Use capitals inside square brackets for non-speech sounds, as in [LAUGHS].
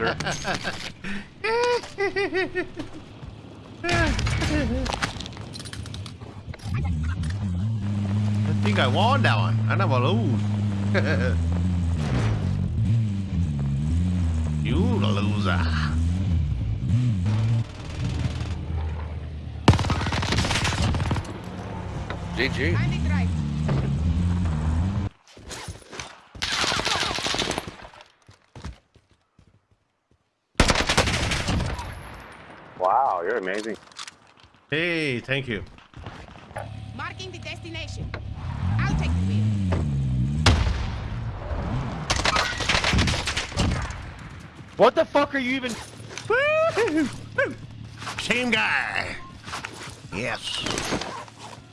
sir. I think I won that one. I never lose. [LAUGHS] you the loser. GG. Wow, you're amazing. Hey, thank you. Marking the destination. I'll take the wheel. What the fuck are you even? Same guy. Yes.